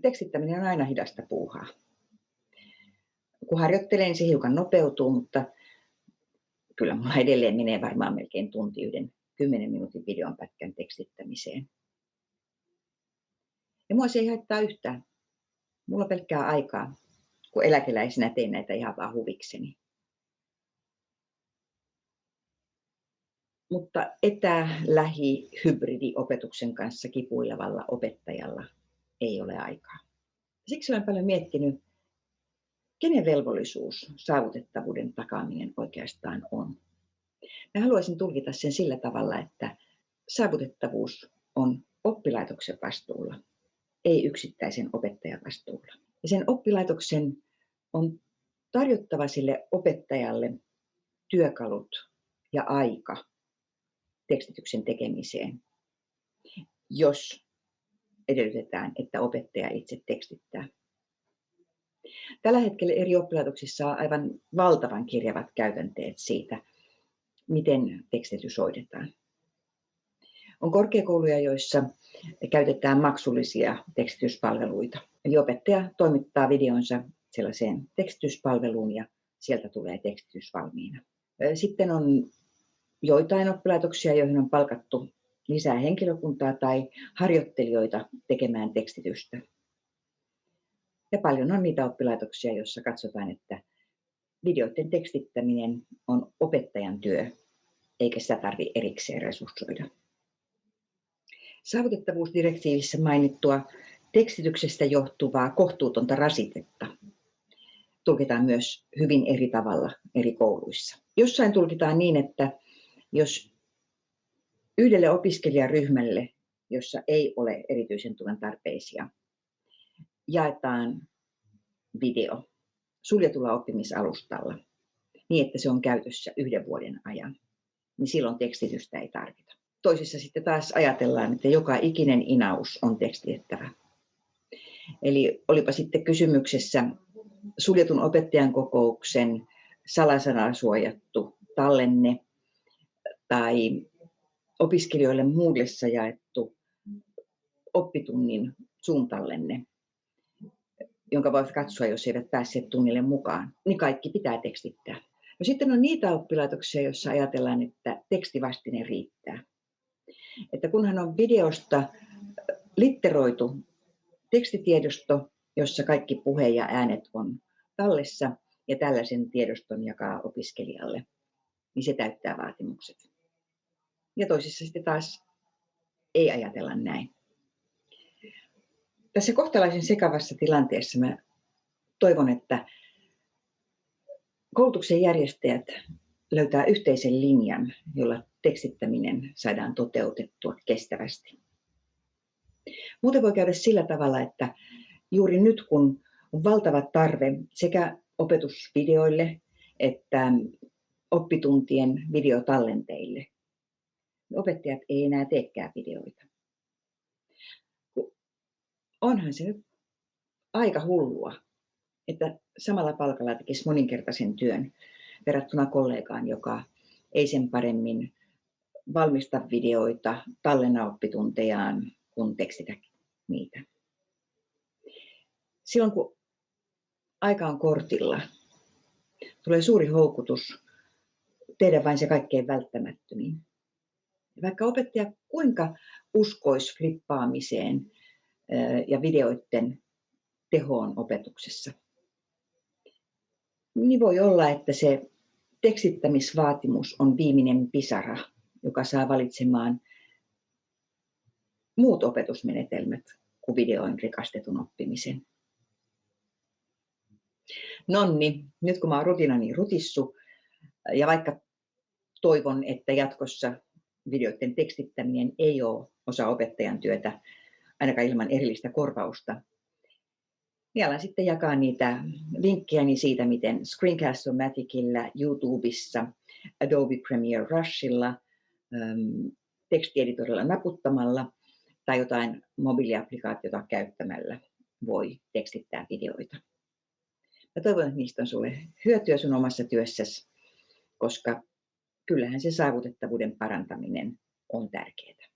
tekstittäminen on aina hidasta puuhaa. Kun harjoittelee, niin se hiukan nopeutuu, mutta kyllä mulla edelleen menee varmaan melkein tunti yhden 10 minuutin videon pätkän tekstittämiseen. Ja mua se ei haittaa yhtään. Mulla on pelkkää aikaa, kun eläkeläisenä teen näitä ihan vaan huvikseni. Mutta etä, lähi, hybridiopetuksen kanssa kipuilevalla opettajalla ei ole aikaa. Siksi olen paljon miettinyt, kenen velvollisuus saavutettavuuden takaaminen oikeastaan on. Mä haluaisin tulkita sen sillä tavalla, että saavutettavuus on oppilaitoksen vastuulla, ei yksittäisen opettajan vastuulla. Ja sen oppilaitoksen on tarjottava sille opettajalle työkalut ja aika tekstityksen tekemiseen, jos edellytetään, että opettaja itse tekstittää. Tällä hetkellä eri oppilaitoksissa on aivan valtavan kirjavat käytänteet siitä, miten tekstitys hoidetaan. On korkeakouluja, joissa käytetään maksullisia tekstityspalveluita. Eli opettaja toimittaa videonsa sellaiseen tekstityspalveluun ja sieltä tulee tekstitys valmiina. Sitten on joitain oppilaitoksia, joihin on palkattu lisää henkilökuntaa tai harjoittelijoita tekemään tekstitystä. Ja paljon on niitä oppilaitoksia, joissa katsotaan, että videoiden tekstittäminen on opettajan työ, eikä sitä tarvitse erikseen resurssoida. Saavutettavuusdirektiivissä mainittua tekstityksestä johtuvaa kohtuutonta rasitetta tulkitaan myös hyvin eri tavalla eri kouluissa. Jossain tulkitaan niin, että jos yhdelle opiskelijaryhmälle, jossa ei ole erityisen tuen tarpeisia, jaetaan video suljetulla oppimisalustalla niin, että se on käytössä yhden vuoden ajan, niin silloin tekstitystä ei tarvita. Toisissa sitten taas ajatellaan, että joka ikinen inaus on tekstitettävä. Eli olipa sitten kysymyksessä suljetun opettajan kokouksen salasanaa suojattu tallenne tai opiskelijoille Moodlessa jaettu oppitunnin suuntallenne, jonka voivat katsoa, jos eivät päässeet tunnille mukaan, niin kaikki pitää tekstittää. No sitten on niitä oppilaitoksia, joissa ajatellaan, että tekstivastine riittää. Että kunhan on videosta litteroitu tekstitiedosto, jossa kaikki puhe ja äänet on tallessa ja tällaisen tiedoston jakaa opiskelijalle, niin se täyttää vaatimukset. Ja toisissa sitten taas ei ajatella näin. Tässä kohtalaisen sekavassa tilanteessa mä toivon, että koulutuksen järjestäjät löytää yhteisen linjan, jolla tekstittäminen saadaan toteutettua kestävästi. Muuten voi käydä sillä tavalla, että juuri nyt kun on valtava tarve sekä opetusvideoille että oppituntien videotallenteille, opettajat ei enää teekään videoita. Onhan se nyt aika hullua, että samalla palkalla tekisi moninkertaisen työn verrattuna kollegaan, joka ei sen paremmin valmista videoita, tallenna oppituntejaan, kun tekstitä niitä. Silloin kun aika on kortilla, tulee suuri houkutus tehdä vain se kaikkein välttämättömin. Vaikka opettaja kuinka uskoisi flippaamiseen ja videoiden tehoon opetuksessa, niin voi olla, että se tekstittämisvaatimus on viimeinen pisara, joka saa valitsemaan muut opetusmenetelmät kuin videoin rikastetun oppimisen. Nonni, nyt kun mä oon rutinani rutissu ja vaikka toivon, että jatkossa videoiden tekstittäminen ei ole osa opettajan työtä, ainakaan ilman erillistä korvausta, niin alan sitten jakaa niitä vinkkejäni siitä, miten Screencast-O-Maticilla, YouTubessa, Adobe Premiere Rushilla, tekstieditorilla naputtamalla tai jotain mobiiliaplikaatiota käyttämällä voi tekstittää videoita. Mä toivon, että niistä on sulle hyötyä sun omassa työssäsi, koska kyllähän se saavutettavuuden parantaminen on tärkeää.